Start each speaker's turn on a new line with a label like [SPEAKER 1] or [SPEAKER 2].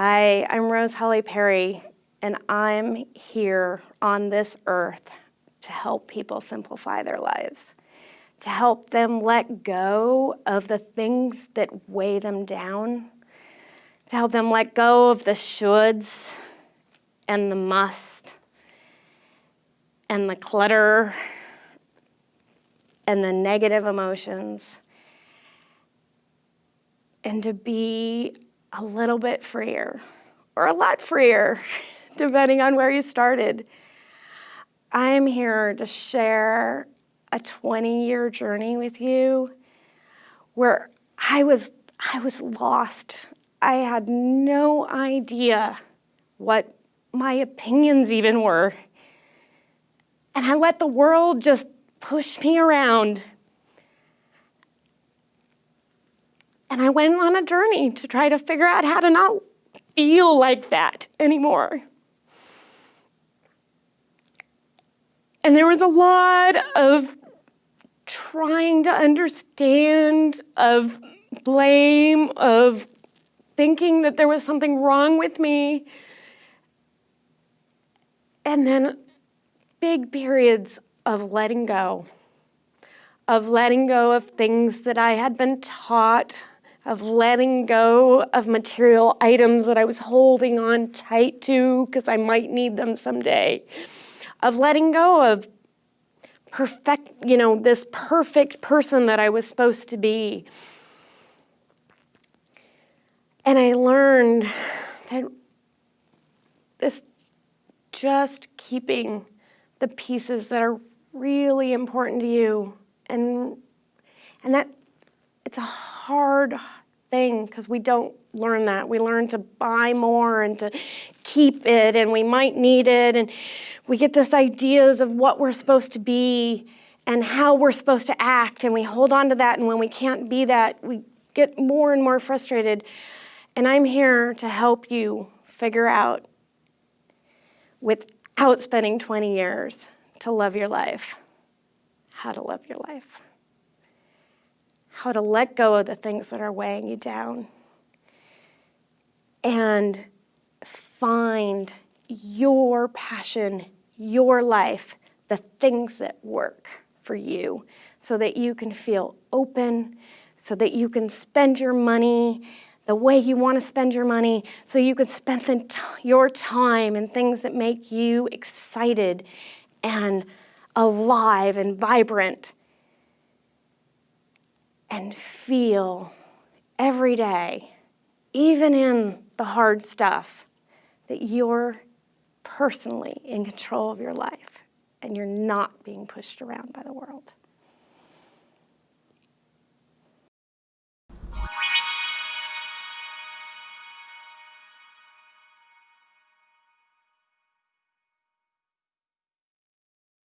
[SPEAKER 1] Hi, I'm Rose Holly Perry, and I'm here on this earth to help people simplify their lives, to help them let go of the things that weigh them down, to help them let go of the shoulds and the must and the clutter and the negative emotions and to be a little bit freer or a lot freer, depending on where you started. I'm here to share a 20 year journey with you where I was, I was lost. I had no idea what my opinions even were. And I let the world just push me around And I went on a journey to try to figure out how to not feel like that anymore. And there was a lot of trying to understand, of blame, of thinking that there was something wrong with me. And then big periods of letting go, of letting go of things that I had been taught of letting go of material items that I was holding on tight to because I might need them someday, of letting go of perfect, you know, this perfect person that I was supposed to be. And I learned that this just keeping the pieces that are really important to you and and that it's a hard thing because we don't learn that. We learn to buy more and to keep it and we might need it and we get this ideas of what we're supposed to be and how we're supposed to act and we hold on to that and when we can't be that we get more and more frustrated and I'm here to help you figure out without spending 20 years to love your life, how to love your life how to let go of the things that are weighing you down and find your passion, your life, the things that work for you so that you can feel open, so that you can spend your money the way you want to spend your money, so you can spend your time in things that make you excited and alive and vibrant and feel every day, even in the hard stuff, that you're personally in control of your life and you're not being pushed around by the world.